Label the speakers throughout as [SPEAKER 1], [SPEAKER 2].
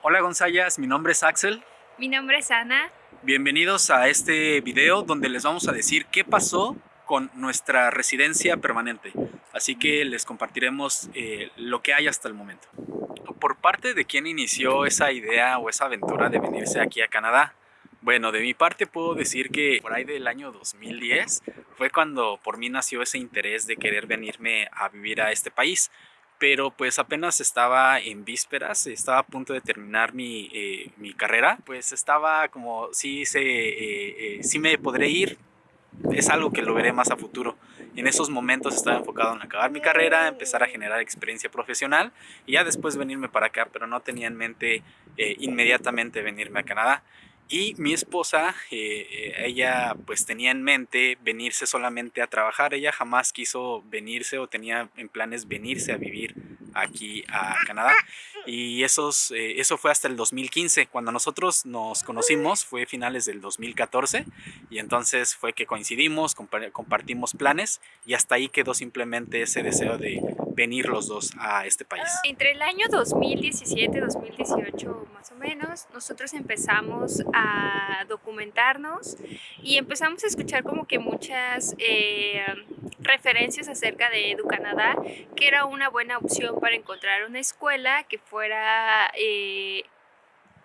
[SPEAKER 1] Hola Gonzayas, mi nombre es Axel.
[SPEAKER 2] Mi nombre es Ana.
[SPEAKER 1] Bienvenidos a este video donde les vamos a decir qué pasó con nuestra residencia permanente. Así que les compartiremos eh, lo que hay hasta el momento. Por parte de quien inició esa idea o esa aventura de venirse aquí a Canadá, bueno, de mi parte puedo decir que por ahí del año 2010 fue cuando por mí nació ese interés de querer venirme a vivir a este país pero pues apenas estaba en vísperas, estaba a punto de terminar mi, eh, mi carrera, pues estaba como, sí, se, eh, eh, sí me podré ir, es algo que lo veré más a futuro. En esos momentos estaba enfocado en acabar mi carrera, empezar a generar experiencia profesional y ya después venirme para acá, pero no tenía en mente inmediatamente venirme a Canadá. Y mi esposa, ella pues tenía en mente venirse solamente a trabajar, ella jamás quiso venirse o tenía en planes venirse a vivir aquí a Canadá. Y esos, eh, eso fue hasta el 2015. Cuando nosotros nos conocimos fue finales del 2014 y entonces fue que coincidimos, compartimos planes y hasta ahí quedó simplemente ese deseo de venir los dos a este país.
[SPEAKER 2] Entre el año 2017 2018 más o menos, nosotros empezamos a documentarnos y empezamos a escuchar como que muchas eh, referencias acerca de EduCanadá, que era una buena opción para encontrar una escuela que fuera eh,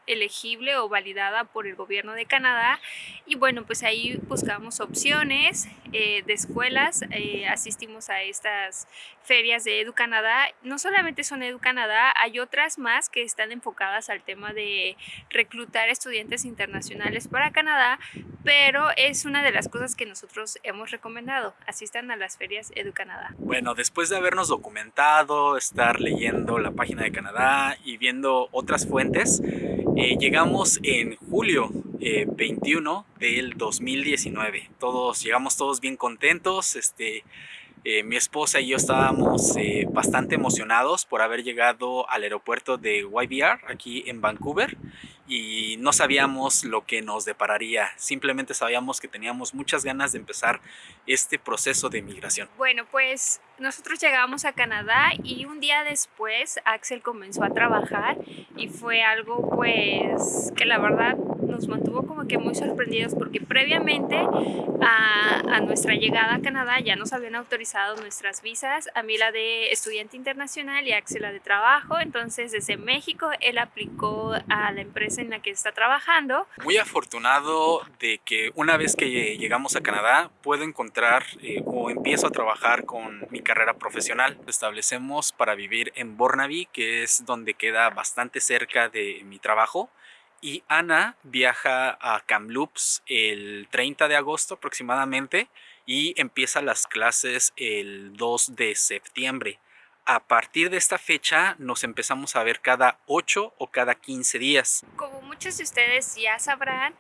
[SPEAKER 2] elegible o validada por el gobierno de Canadá. Y bueno pues ahí buscamos opciones eh, de escuelas eh, asistimos a estas ferias de Edu Canadá. No solamente son Edu Canadá hay otras más que están enfocadas al tema de reclutar estudiantes internacionales para Canadá pero es una de las cosas que nosotros hemos recomendado asistan a las ferias Edu Canadá.
[SPEAKER 1] Bueno después de habernos documentado estar leyendo la página de Canadá y viendo otras fuentes eh, llegamos en julio 21 eh, del 2019. Todos, llegamos todos bien contentos. Este, eh, mi esposa y yo estábamos bastante emocionados por haber llegado al aeropuerto de YBR aquí en Vancouver y no sabíamos lo que nos depararía. Simplemente sabíamos que teníamos muchas ganas de empezar este proceso de migración.
[SPEAKER 2] Bueno, pues nosotros llegamos a Canadá y un día después Axel comenzó a trabajar y fue algo pues que la verdad nos mantuvo como que muy sorprendidos porque previamente a, a, nuestra llegada a Canadá ya nos habían autorizado nuestras visas, a mí la de estudiante internacional y a Axel la de trabajo, entonces desde México él aplicó a la empresa en la que está trabajando.
[SPEAKER 1] Muy afortunado de que una vez que llegamos a Canadá puedo encontrar eh, o empiezo a trabajar con mi carrera profesional. Establecemos para vivir en Burnaby, que es donde queda bastante cerca de mi trabajo. Y Ana viaja a Kamloops el 30 de agosto aproximadamente y empieza las clases el 2 de septiembre. A partir de esta fecha nos empezamos a ver cada 8 o cada 15 días.
[SPEAKER 2] Como muchos de ustedes ya sabrán,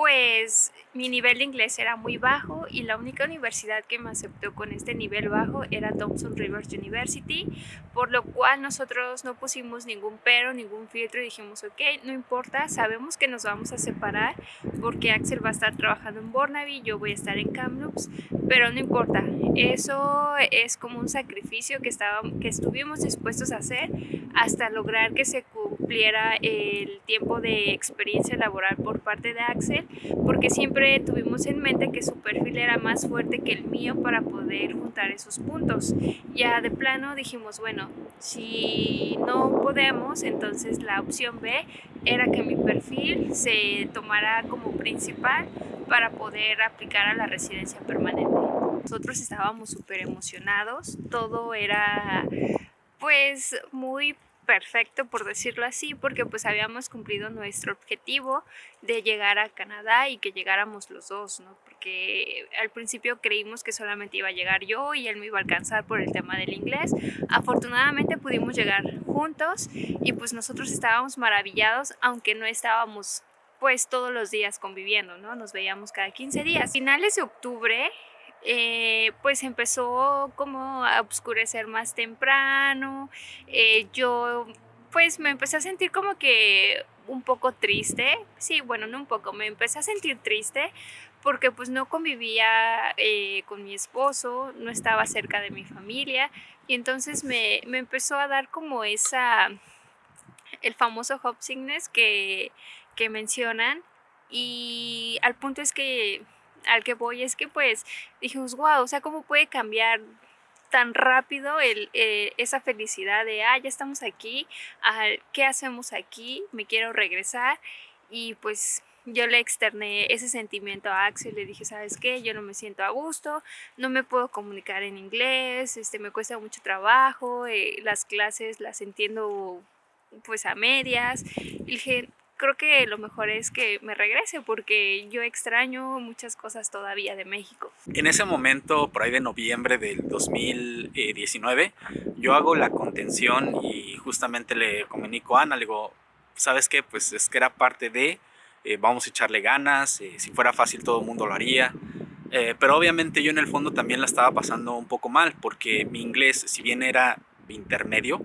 [SPEAKER 2] pues mi nivel de inglés era muy bajo y la única universidad que me aceptó con este nivel bajo era Thompson Rivers University, por lo cual nosotros no pusimos ningún pero, ningún filtro y dijimos, ok, no importa, sabemos que nos vamos a separar porque Axel va a estar trabajando en Burnaby, yo voy a estar en Kamloops, pero no importa, eso es como un sacrificio que, estaba, que estuvimos dispuestos a hacer hasta lograr que se cumpliera el tiempo de experiencia laboral por parte de Axel, porque siempre tuvimos en mente que su perfil era más fuerte que el mío para poder juntar esos puntos. Ya de plano dijimos, bueno, si no podemos, entonces la opción B era que mi perfil se tomara como principal para poder aplicar a la residencia permanente. Nosotros estábamos súper emocionados, todo era pues muy perfecto por decirlo así porque pues habíamos cumplido nuestro objetivo de llegar a Canadá y que llegáramos los dos, ¿no? Porque al principio creímos que solamente iba a llegar yo y él me iba a alcanzar por el tema del inglés. Afortunadamente pudimos llegar juntos y pues nosotros estábamos maravillados aunque no estábamos pues todos los días conviviendo, ¿no? Nos veíamos cada 15 días. Finales de octubre eh, pues empezó como a oscurecer más temprano, eh, yo pues me empecé a sentir como que un poco triste, sí, bueno, no un poco, me empecé a sentir triste porque pues no convivía eh, con mi esposo, no estaba cerca de mi familia y entonces me, me empezó a dar como esa el famoso homesickness que, que mencionan y al punto es que al que voy es que pues dijimos, wow, o sea, ¿cómo puede cambiar tan rápido el, eh, esa felicidad de, ah, ya estamos aquí, ah, ¿qué hacemos aquí? Me quiero regresar y pues yo le externé ese sentimiento a Axel, le dije, ¿sabes qué? Yo no me siento a gusto, no me puedo comunicar en inglés, este, me cuesta mucho trabajo, eh, las clases las entiendo pues a medias. Y dije, creo que lo mejor es que me regrese porque yo extraño muchas cosas todavía de México.
[SPEAKER 1] En ese momento, por ahí de noviembre del 2019, yo hago la contención y justamente le comunico a Ana, le digo, ¿sabes qué? Pues es que era parte de eh, vamos a echarle ganas, eh, si fuera fácil todo el mundo lo haría. Eh, pero obviamente yo en el fondo también la estaba pasando un poco mal porque mi inglés, si bien era intermedio,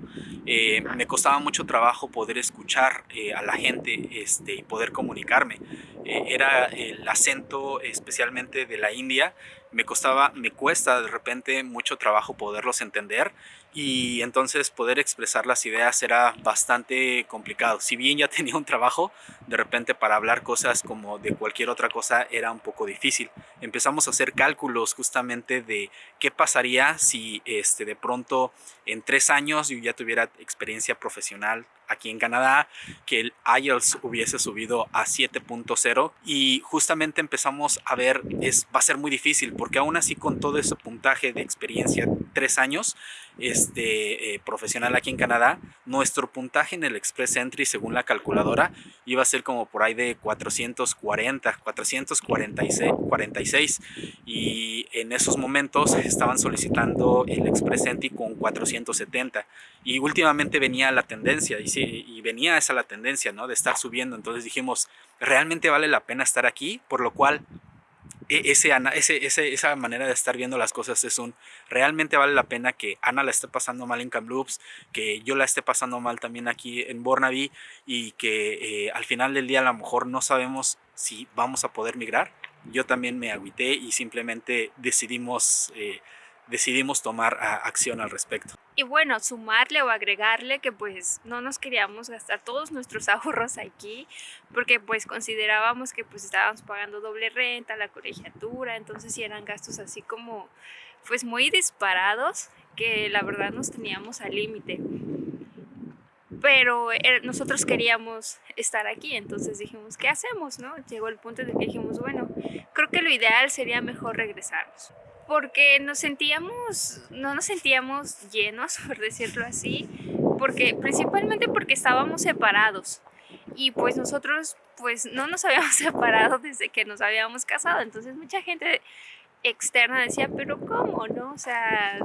[SPEAKER 1] me costaba mucho trabajo poder escuchar a la gente este, y poder comunicarme. era el acento especialmente de la India, me costaba, me cuesta de repente mucho trabajo poderlos entender y entonces poder expresar las ideas era bastante complicado. Si bien ya tenía un trabajo, de repente para hablar cosas como de cualquier otra cosa era un poco difícil. Empezamos a hacer cálculos justamente de qué pasaría si este, de pronto en tres años yo ya tuviera experiencia profesional aquí en Canadá, que el IELTS hubiese subido a 7.0 y justamente empezamos a ver, es, va a ser muy difícil porque aún así con todo ese puntaje de experiencia, tres años este, eh, profesional aquí en Canadá, nuestro puntaje en el Express Entry según la calculadora iba a ser como por ahí de 440, 446 46, y en esos momentos estaban solicitando el Express Entry con 470 y últimamente venía la tendencia y y venía esa la tendencia, ¿no? De estar subiendo. Entonces dijimos, realmente vale la pena estar aquí, por lo cual e, ese, esa manera de estar viendo las cosas es un, realmente vale la pena que Ana la esté pasando mal en Kamloops, que yo la esté pasando mal también aquí en Burnaby y que eh, al final del día a lo mejor no sabemos si vamos a poder migrar. Yo también me agüité y simplemente decidimos... Eh, decidimos tomar acción al respecto.
[SPEAKER 2] Y bueno, sumarle o agregarle que pues no nos queríamos gastar todos nuestros ahorros aquí, porque pues considerábamos que pues estábamos pagando doble renta, la colegiatura, entonces sí eran gastos así como pues muy disparados que la verdad nos teníamos al límite. Pero eh, nosotros queríamos estar aquí, entonces dijimos, ¿qué hacemos? no? Llegó el punto de que dijimos, bueno, creo que lo ideal sería mejor regresarnos porque nos sentíamos, no nos sentíamos llenos, por decirlo así, porque principalmente porque estábamos separados y pues nosotros pues no nos habíamos separado desde que nos habíamos casado, entonces mucha gente externa decía, pero ¿cómo, no? O sea,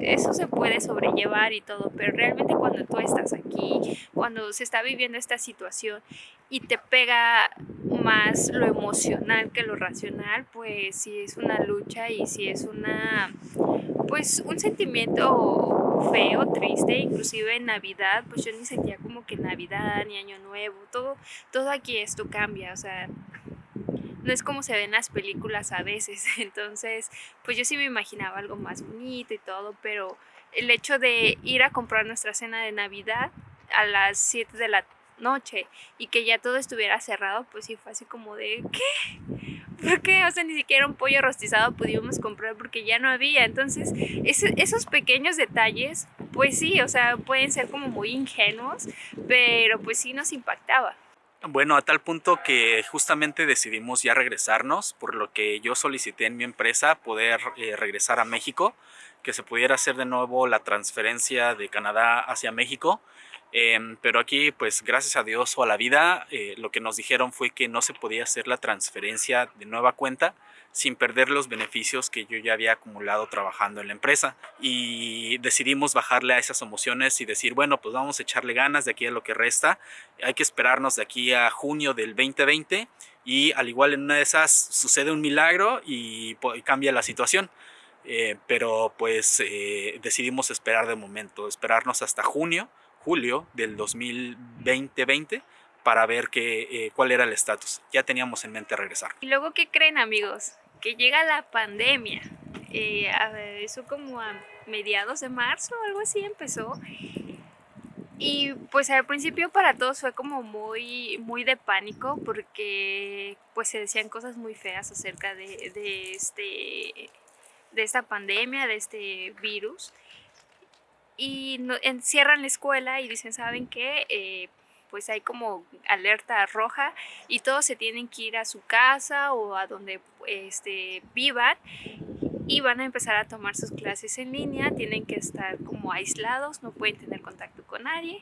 [SPEAKER 2] eso se puede sobrellevar y todo, pero realmente cuando tú estás aquí, cuando se está viviendo esta situación y te pega más lo emocional que lo racional, pues sí es una lucha y sí es una, pues un sentimiento feo, triste, inclusive en Navidad, pues yo ni sentía como que Navidad ni Año Nuevo, todo, todo aquí esto cambia, o sea, no es como se ven las películas a veces. Entonces, pues yo sí me imaginaba algo más bonito y todo, pero el hecho de ir a comprar nuestra cena de Navidad a las 7 de la noche y que ya todo estuviera cerrado, pues sí fue así como de ¿qué? ¿Por qué? O sea, ni siquiera un pollo rostizado pudimos comprar porque ya no había. Entonces, esos pequeños detalles, pues sí, o sea, pueden ser como muy ingenuos, pero pues sí nos impactaba.
[SPEAKER 1] Bueno, a tal punto que justamente decidimos ya regresarnos, por lo que yo solicité en mi empresa poder eh, regresar a México, que se pudiera hacer de nuevo la transferencia de Canadá hacia México. Em, pero aquí, pues gracias a Dios o a la vida, eh, lo que nos dijeron fue que no se podía hacer la transferencia de nueva cuenta, sin perder los beneficios que yo ya había acumulado trabajando en la empresa. Y decidimos bajarle a esas emociones y decir, bueno, pues vamos a echarle ganas de aquí a lo que resta. Hay que esperarnos de aquí a junio del 2020 y al igual en una de esas sucede un milagro y, cambia la situación. Eh, pero pues eh, decidimos esperar de momento, esperarnos hasta junio, julio del 2020 para ver qué, eh, cuál era el estatus. Ya teníamos en mente regresar.
[SPEAKER 2] ¿Y luego qué creen amigos? Que llega la pandemia. Eh, eso como a mediados de marzo algo así empezó. Y pues al principio para todos fue como muy, muy de pánico porque pues se decían cosas muy feas acerca de, de este, de esta pandemia, de este virus. Y encierran la escuela y dicen, ¿saben qué? Eh, pues hay como alerta roja y todos se tienen que ir a su casa o a donde este, vivan y van a empezar a tomar sus clases en línea, tienen que estar como aislados, no pueden tener contacto con nadie.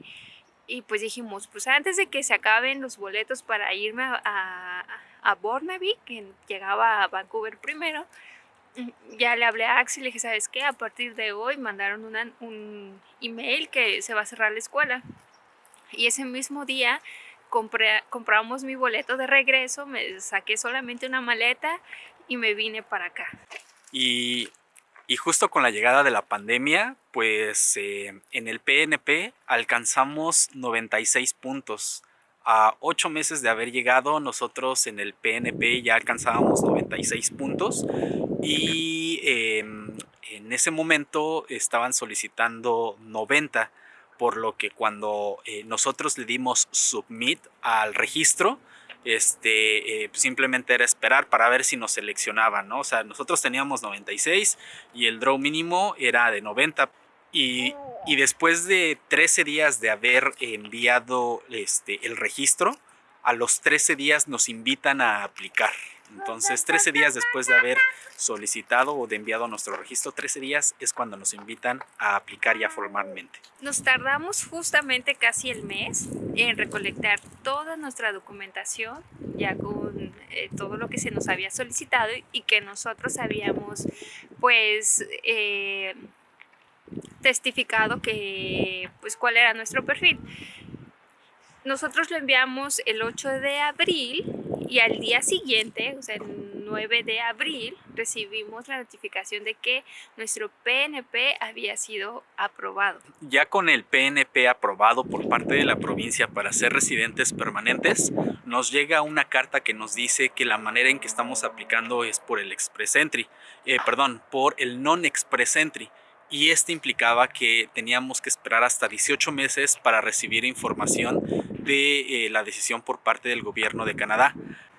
[SPEAKER 2] Y pues dijimos, pues antes de que se acaben los boletos para irme a, a, Burnaby, que llegaba a Vancouver primero, ya le hablé a Axel y le dije, ¿sabes qué? A partir de hoy mandaron un email que se va a cerrar la escuela. Y ese mismo día compré, compramos mi boleto de regreso, me saqué solamente una maleta y me vine para acá.
[SPEAKER 1] Y, justo con la llegada de la pandemia, pues eh, en el PNP alcanzamos 96 puntos. A ocho meses de haber llegado, nosotros en el PNP ya alcanzábamos 96 puntos y em, en ese momento estaban solicitando 90 por lo que cuando eh, nosotros le dimos submit al registro, este, eh, simplemente era esperar para ver si nos seleccionaban, ¿no? O sea, nosotros teníamos 96 y el draw mínimo era de 90. Y, y después de 13 días de haber enviado este, el registro, a los 13 días nos invitan a aplicar. Entonces, 13 días después de haber solicitado o de enviado nuestro registro, 13 días es cuando nos invitan a aplicar ya formalmente.
[SPEAKER 2] Nos tardamos justamente casi el mes en recolectar toda nuestra documentación, ya con eh, todo lo que se nos había solicitado y que nosotros habíamos, pues, eh, testificado que, pues, cuál era nuestro perfil. Nosotros lo enviamos el 8 de abril y al día siguiente, o sea, el 9 de abril, recibimos la notificación de que nuestro PNP había sido aprobado.
[SPEAKER 1] Ya con el PNP aprobado por parte de la provincia para ser residentes permanentes, nos llega una carta que nos dice que la manera en que estamos aplicando es por el Express Entry, eh, perdón, por el Non-Express Entry y este implicaba que teníamos que esperar hasta 18 meses para recibir información de eh, la decisión por parte del gobierno de Canadá.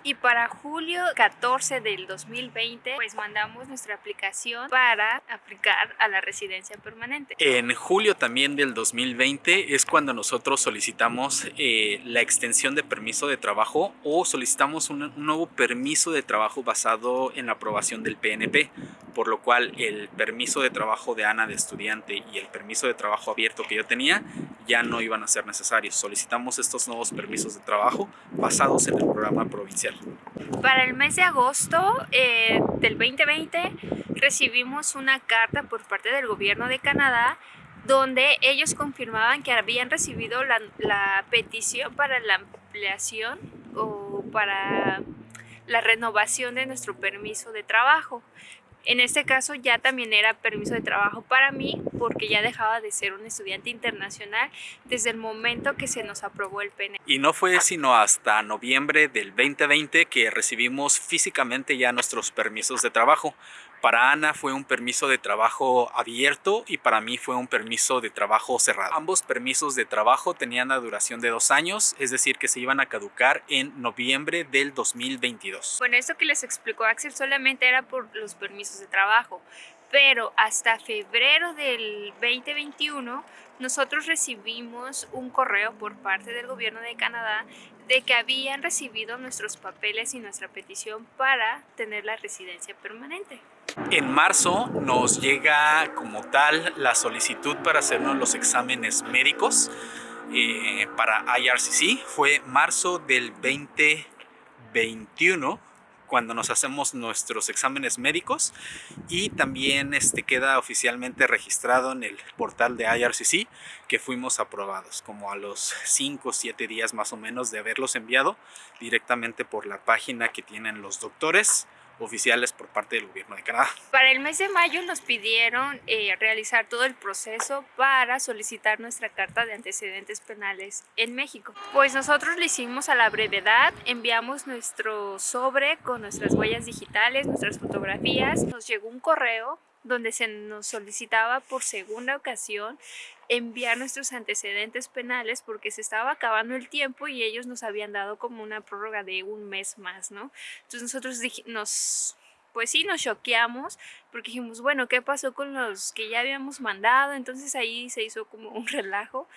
[SPEAKER 2] Y para julio 14 del 2020, pues mandamos nuestra aplicación para aplicar a la residencia permanente.
[SPEAKER 1] En julio también del 2020 es cuando nosotros solicitamos eh, la extensión de permiso de trabajo o solicitamos un, un nuevo permiso de trabajo basado en la aprobación del PNP, por lo cual el permiso de trabajo de Ana de estudiante y el permiso de trabajo abierto que yo tenía ya no iban a ser necesarios. Solicitamos estos nuevos permisos de trabajo basados en el programa provincial.
[SPEAKER 2] Para el mes de agosto eh, del 2020 recibimos una carta por parte del gobierno de Canadá donde ellos confirmaban que habían recibido la, la petición para la ampliación o para la renovación de nuestro permiso de trabajo. En este caso ya también era permiso de trabajo para mí porque ya dejaba de ser un estudiante internacional desde el momento que se nos aprobó el PN.
[SPEAKER 1] Y no fue sino hasta noviembre del 2020 que recibimos físicamente ya nuestros permisos de trabajo. Para Ana fue un permiso de trabajo abierto y para mí fue un permiso de trabajo cerrado. Ambos permisos de trabajo tenían la duración de dos años, es decir, que se iban a caducar en noviembre del 2022.
[SPEAKER 2] Bueno, esto que les explicó Axel solamente era por los permisos de trabajo, pero hasta febrero del 2021 nosotros recibimos un correo por parte del gobierno de Canadá de que habían recibido nuestros papeles y nuestra petición para tener la residencia permanente.
[SPEAKER 1] En marzo nos llega como tal la solicitud para hacernos los exámenes médicos eh, para IRCC. Fue marzo del 2021 cuando nos hacemos nuestros exámenes médicos y también este, queda oficialmente registrado en el portal de IRCC que fuimos aprobados como a los 5 o 7 días más o menos de haberlos enviado directamente por la página que tienen los doctores oficiales por parte del gobierno de Canadá.
[SPEAKER 2] Para el mes de mayo nos pidieron eh, realizar todo el proceso para solicitar nuestra carta de antecedentes penales en México. Pues nosotros lo hicimos a la brevedad, enviamos nuestro sobre con nuestras huellas digitales, nuestras fotografías, nos llegó un correo donde se nos solicitaba por segunda ocasión enviar nuestros antecedentes penales porque se estaba acabando el tiempo y ellos nos habían dado como una prórroga de un mes más, ¿no? Entonces nosotros nos pues sí nos choqueamos porque dijimos, bueno, ¿qué pasó con los que ya habíamos mandado? Entonces ahí se hizo como un relajo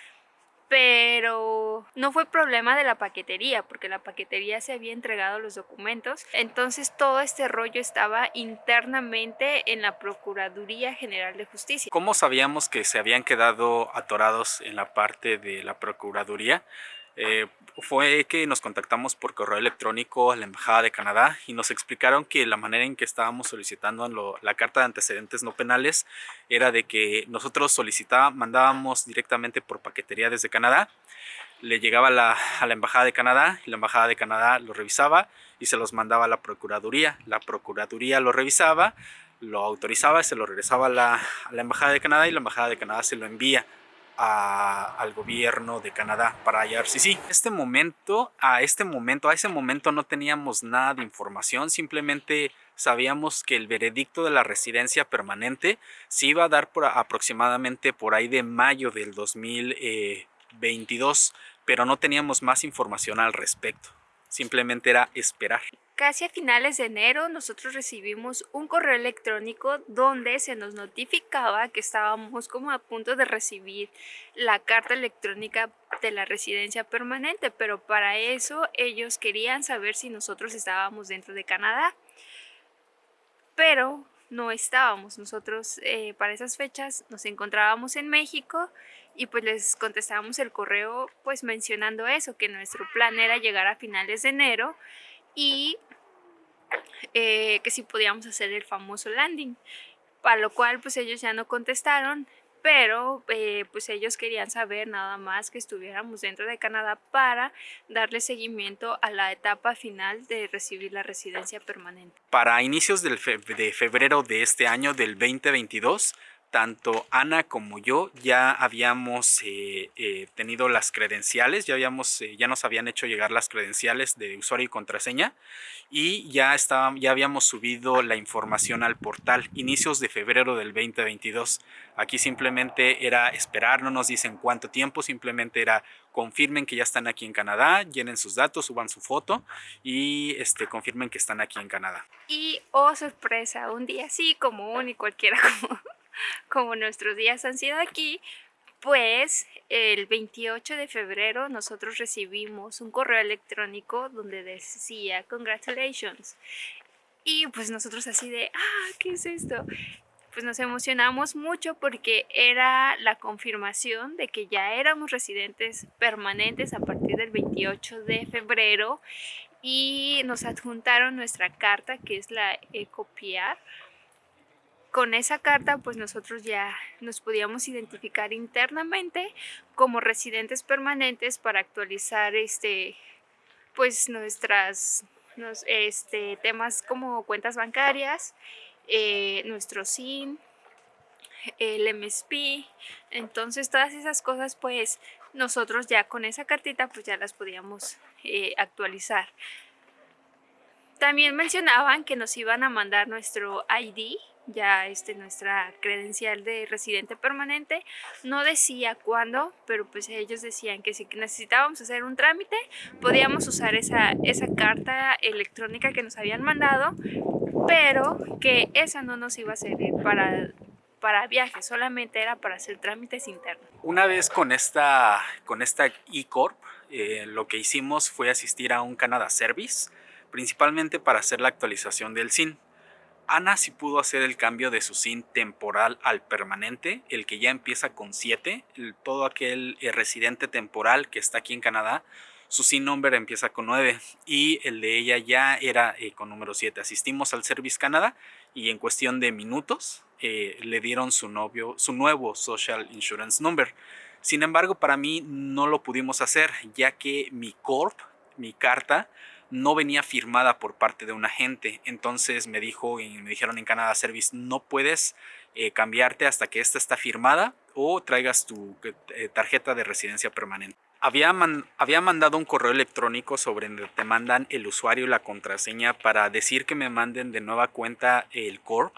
[SPEAKER 2] pero no fue problema de la paquetería porque la paquetería se había entregado los documentos entonces todo este rollo estaba internamente en la Procuraduría General de Justicia.
[SPEAKER 1] ¿Cómo sabíamos que se habían quedado atorados en la parte de la Procuraduría? Eh, fue que nos contactamos por correo electrónico a la Embajada de Canadá y nos explicaron que la manera en que estábamos solicitando la carta de antecedentes no penales era de que nosotros solicitábamos, mandábamos directamente por paquetería desde Canadá, le llegaba a la, Embajada de Canadá y la Embajada de Canadá lo revisaba y se los mandaba a la Procuraduría. La Procuraduría lo revisaba, lo autorizaba y se lo regresaba a la, a la Embajada de Canadá y la Embajada de Canadá se lo envía al gobierno de Canadá para sí. Este momento, a este momento, a ese momento no teníamos nada de información, simplemente sabíamos que el veredicto de la residencia permanente se iba a dar aproximadamente por ahí de mayo del 2022, pero no teníamos más información al respecto. Simplemente era esperar.
[SPEAKER 2] Casi a finales de enero nosotros recibimos un correo electrónico donde se nos notificaba que estábamos como a punto de recibir la carta electrónica de la residencia permanente, pero para eso ellos querían saber si nosotros estábamos dentro de Canadá. Pero no estábamos, nosotros eh, para esas fechas nos encontrábamos en México y pues les contestábamos el correo pues mencionando eso, que nuestro plan era llegar a finales de enero y eh, que si podíamos hacer el famoso landing, para lo cual pues ellos ya no contestaron, pero eh, pues ellos querían saber nada más que estuviéramos dentro de Canadá para darle seguimiento a la etapa final de recibir la residencia permanente.
[SPEAKER 1] Para inicios del de febrero de este año, del 2022, tanto Ana como yo ya habíamos eh, eh, tenido las credenciales, ya, habíamos, eh, ya nos habían hecho llegar las credenciales de usuario y contraseña y ya, estaba, ya habíamos subido la información al portal inicios de febrero del 2022. Aquí simplemente era esperar, no nos dicen cuánto tiempo, simplemente era confirmen que ya están aquí en Canadá, llenen sus datos, suban su foto y este, confirmen que están aquí en Canadá.
[SPEAKER 2] Y, oh sorpresa, un día así común y cualquiera como como nuestros días. Han sido aquí, pues el 28 de febrero nosotros recibimos un correo electrónico donde decía congratulations y pues nosotros así de ah qué es esto pues nos emocionamos mucho porque era la confirmación de que ya éramos residentes permanentes a partir del 28 de febrero y nos adjuntaron nuestra carta que es la Ecopiar con esa carta pues nosotros ya nos podíamos identificar internamente como residentes permanentes para actualizar este pues nuestras este, temas como cuentas bancarias, eh, nuestro SIN, el MSP, entonces todas esas cosas pues nosotros ya con esa cartita pues ya las podíamos eh, actualizar. También mencionaban que nos iban a mandar nuestro ID ya este, nuestra credencial de residente permanente. No decía cuándo, pero pues ellos decían que si necesitábamos hacer un trámite, podíamos usar esa, esa carta electrónica que nos habían mandado, pero que esa no nos iba a servir para para viajes, solamente era para hacer trámites internos.
[SPEAKER 1] Una vez con esta con esta eCorp, eh, lo que hicimos fue asistir a un Canada Service, principalmente para hacer la actualización del SIN. Ana sí pudo hacer el cambio de su SIN temporal al permanente, el que ya empieza con 7, todo aquel eh, residente temporal que está aquí en Canadá, su SIN number empieza con 9 y el de ella ya era eh, con número 7. Asistimos al Service Canada y en cuestión de minutos eh, le dieron su, novio, su nuevo Social Insurance Number. Sin embargo, para mí no lo pudimos hacer ya que mi corp, mi carta, no venía firmada por parte de un agente. Entonces me dijo y me dijeron en Canadá Service, no puedes eh, cambiarte hasta que esta está firmada o traigas tu eh, tarjeta de residencia permanente. Había, había mandado un correo electrónico sobre donde te mandan el usuario y la contraseña para decir que me manden de nueva cuenta el corp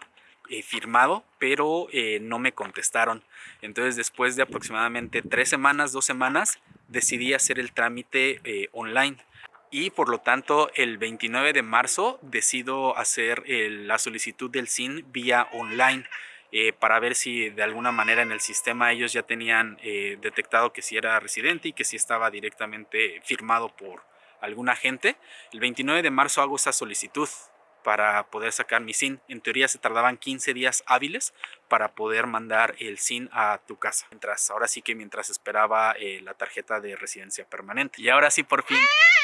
[SPEAKER 1] eh, firmado, pero eh, no me contestaron. Entonces después de aproximadamente tres semanas, dos semanas, decidí hacer el trámite eh, online. Y por lo tanto, el 29 de marzo decido hacer la solicitud del SIN vía online. para ver si de alguna manera en el sistema ellos ya tenían detectado que si era residente y que si estaba directamente firmado por algún agente. El 29 de marzo hago esa solicitud para poder sacar mi SIN. En teoría se tardaban 15 días hábiles para poder mandar el SIN a tu casa. Mientras, ahora sí que mientras esperaba eh, la tarjeta de residencia permanente. Y ahora sí, por fin,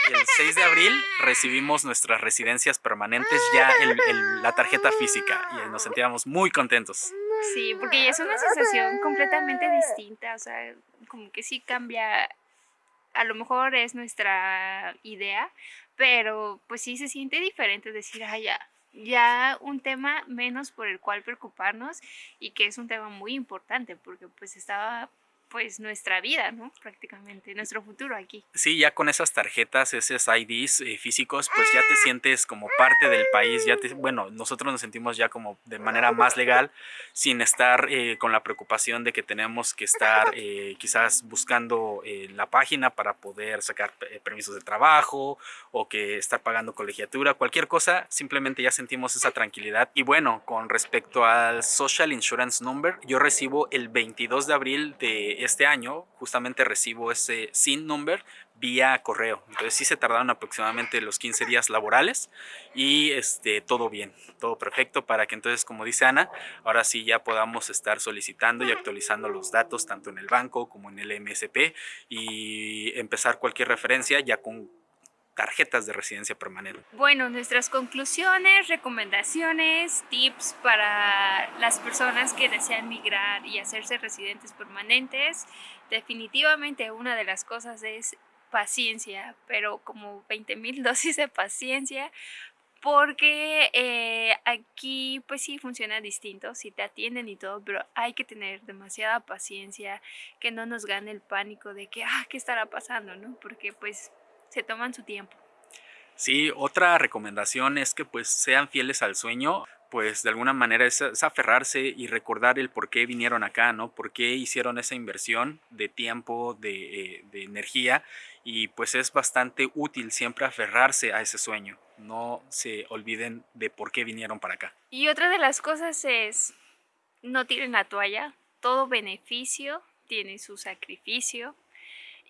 [SPEAKER 1] el 6 de abril recibimos nuestras residencias permanentes, ya la tarjeta física. Y nos sentíamos muy contentos.
[SPEAKER 2] Sí, porque ya es una sensación completamente distinta. O sea, como que sí cambia a lo mejor es nuestra idea, pero pues sí se siente diferente decir, ah, ya, ya un tema menos por el cual preocuparnos y que es un tema muy importante porque pues estaba pues nuestra vida, ¿no? Prácticamente, nuestro futuro aquí.
[SPEAKER 1] Sí, ya con esas tarjetas, esos IDs eh, físicos, pues ya te sientes como parte del país, ya te, bueno, nosotros nos sentimos ya como de manera más legal, sin estar eh, con la preocupación de que tenemos que estar eh, quizás buscando la página para poder sacar permisos de trabajo o que estar pagando colegiatura, cualquier cosa, simplemente ya sentimos esa tranquilidad. Y bueno, con respecto al Social Insurance Number, yo recibo el 22 de abril de este año justamente recibo ese SIN number vía correo. Entonces sí se tardaron aproximadamente los 15 días laborales y este, todo bien, todo perfecto para que entonces, como dice Ana, ahora sí ya podamos estar solicitando y actualizando los datos tanto en el banco como en el MSP y empezar cualquier referencia ya con tarjetas de residencia permanente.
[SPEAKER 2] Bueno, nuestras conclusiones, recomendaciones, tips para las personas que desean migrar y hacerse residentes permanentes. Definitivamente una de las cosas es paciencia, pero como 20 mil dosis de paciencia, porque eh, aquí pues sí funciona distinto, si te atienden y todo, pero hay que tener demasiada paciencia, que no nos gane el pánico de que, ah, ¿qué estará pasando? ¿no? Porque pues se toman su tiempo.
[SPEAKER 1] Sí, otra recomendación es que pues sean fieles al sueño, pues de alguna manera es, aferrarse y recordar el por qué vinieron acá, ¿no? Por qué hicieron esa inversión de tiempo, de, eh, de energía y pues es bastante útil siempre aferrarse a ese sueño. No se olviden de por qué vinieron para acá.
[SPEAKER 2] Y otra de las cosas es, no tiren la toalla, todo beneficio tiene su sacrificio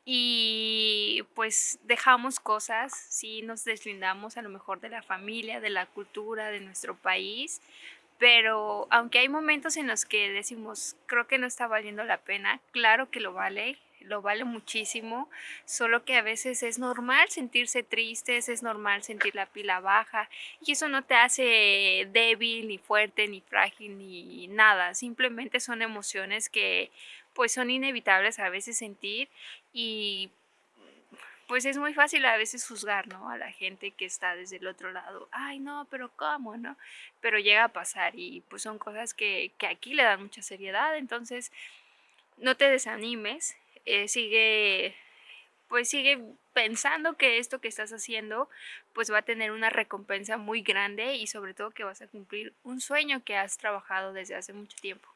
[SPEAKER 2] y pues dejamos cosas, sí nos deslindamos a lo mejor de la familia, de la cultura, de nuestro país, pero aunque hay momentos en los que decimos, creo que no está valiendo la pena, claro que lo vale, lo vale muchísimo, solo que a veces es normal sentirse tristes, es normal sentir la pila baja y eso no te hace débil, ni fuerte, ni frágil, ni nada, simplemente son emociones que pues son inevitables a veces sentir y pues es muy fácil a veces juzgar, ¿no? A la gente que está desde el otro lado. Ay, no, pero ¿cómo, no? Pero llega a pasar y pues son cosas que, aquí le dan mucha seriedad. Entonces, no te desanimes. Eh, sigue, pues sigue pensando que esto que estás haciendo pues va a tener una recompensa muy grande y sobre todo que vas a cumplir un sueño que has trabajado desde hace mucho tiempo.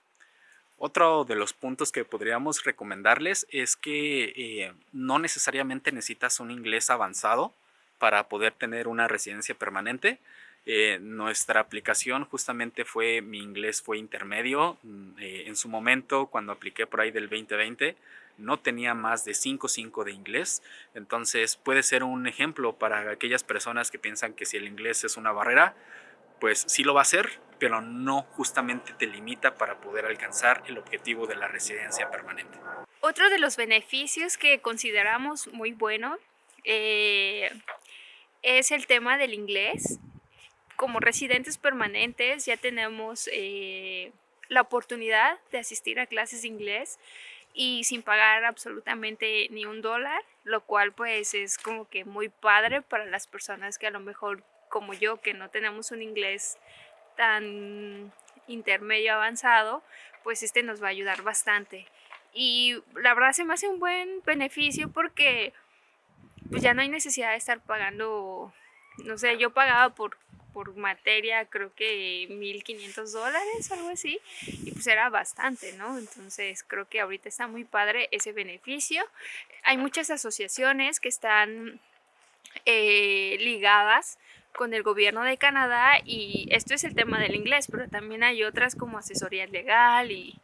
[SPEAKER 1] Otro de los puntos que podríamos recomendarles es que eh, no necesariamente necesitas un inglés avanzado para poder tener una residencia permanente. Eh, nuestra aplicación justamente fue, mi inglés fue intermedio. Mm, eh, en su momento, cuando apliqué por ahí del 2020, no tenía más de 5.5 de inglés. Entonces puede ser un ejemplo para aquellas personas que piensan que si el inglés es una barrera, pues sí lo va a ser, pero no justamente te limita para poder alcanzar el objetivo de la residencia permanente.
[SPEAKER 2] Otro de los beneficios que consideramos muy bueno eh, es el tema del inglés. Como residentes permanentes ya tenemos eh, la oportunidad de asistir a clases de inglés y sin pagar absolutamente ni un dólar, lo cual pues es como que muy padre para las personas que a lo mejor como yo que no tenemos un inglés tan intermedio avanzado, pues este nos va a ayudar bastante. Y la verdad se me hace un buen beneficio porque pues ya no hay necesidad de estar pagando, no sé, yo pagaba por por materia creo que 1.500 dólares, algo así, y pues era bastante, ¿no? Entonces creo que ahorita está muy padre ese beneficio. Hay muchas asociaciones que están eh, ligadas con el gobierno de Canadá y esto es el tema del inglés, pero también hay otras como asesoría legal y,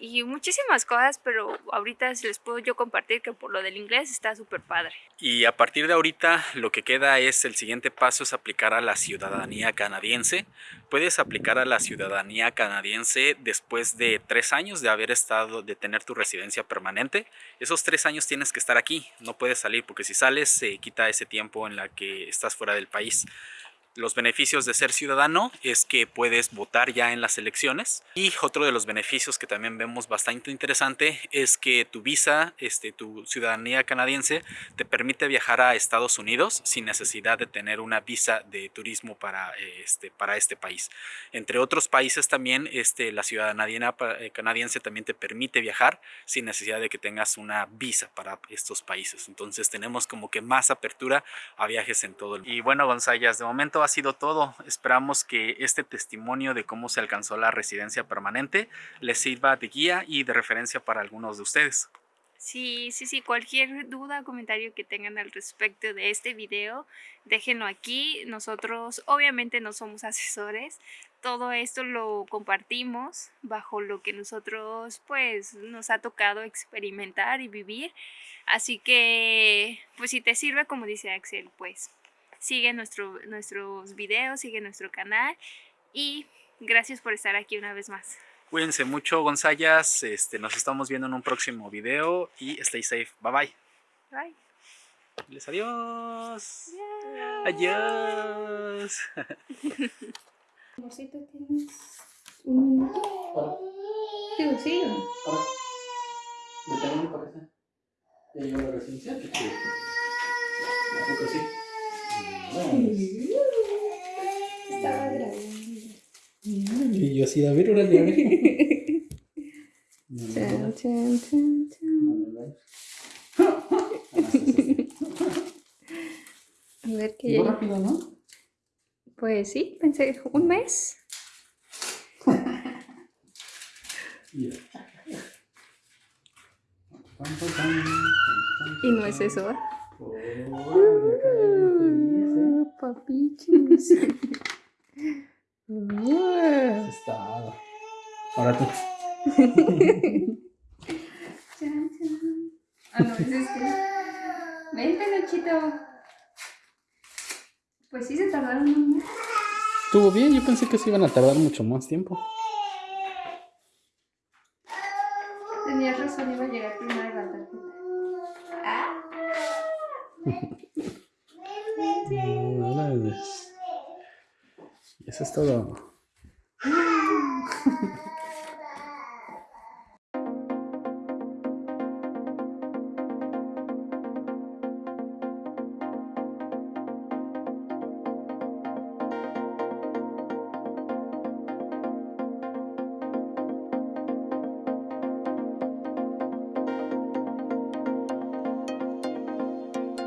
[SPEAKER 2] y muchísimas cosas, pero ahorita les puedo yo compartir que por lo del inglés está súper padre.
[SPEAKER 1] Y a partir de ahorita lo que queda es el siguiente paso es aplicar a la ciudadanía canadiense. Puedes aplicar a la ciudadanía canadiense después de tres años de haber estado, de tener tu residencia permanente. Esos tres años tienes que estar aquí, no puedes salir porque si sales se quita ese tiempo en la que estás fuera del país. Los beneficios de ser ciudadano es que puedes votar ya en las elecciones y otro de los beneficios que también vemos bastante interesante es que tu visa, este, tu ciudadanía canadiense te permite viajar a Estados Unidos sin necesidad de tener una visa de turismo para este, para este país. Entre otros países también este, la ciudadanía eh, canadiense también te permite viajar sin necesidad de que tengas una visa para estos países. Entonces tenemos como que más apertura a viajes en todo el mundo. Y bueno González, de momento ha sido todo. Esperamos que este testimonio de cómo se alcanzó la residencia permanente les sirva de guía y de referencia para algunos de ustedes.
[SPEAKER 2] Sí, sí, sí, cualquier duda o comentario que tengan al respecto de este video, déjenlo aquí. Nosotros obviamente no somos asesores, todo esto lo compartimos bajo lo que nosotros pues nos ha tocado experimentar y vivir. Así que pues si te sirve como dice Axel, pues sigue nuestro, nuestros videos, sigue nuestro canal y gracias por estar aquí una vez más.
[SPEAKER 1] Cuídense mucho, Gonzayas. Este, nos estamos viendo en un próximo video y stay safe. Bye bye.
[SPEAKER 2] Bye.
[SPEAKER 1] Les adiós. Adiós.
[SPEAKER 3] Amorcito, tienes un minuto. Digo, sí.
[SPEAKER 1] ¿De tamaño parece? ¿Ya llegó la residencia? ¿Qué chido? ¿A poco sí?
[SPEAKER 3] Estaba grabando.
[SPEAKER 1] Y yo así, a ver, órale, a ver.
[SPEAKER 3] Chan, chan, chan, chan. A ver qué.
[SPEAKER 1] Rápido, ¿no?
[SPEAKER 3] Pues sí, pensé un mes. Y no es eso, ¿eh? Papichis. Uh.
[SPEAKER 1] Está. Ahora tú.
[SPEAKER 3] Chan, chan. Ah, no, es este. Vente, Luchito. Pues sí, se tardaron un.
[SPEAKER 1] Estuvo bien, yo pensé que se iban a tardar mucho más tiempo.
[SPEAKER 3] Tenías razón, iba a llegar primero la tarjeta. Ah.
[SPEAKER 1] Órale. Y eso es todo.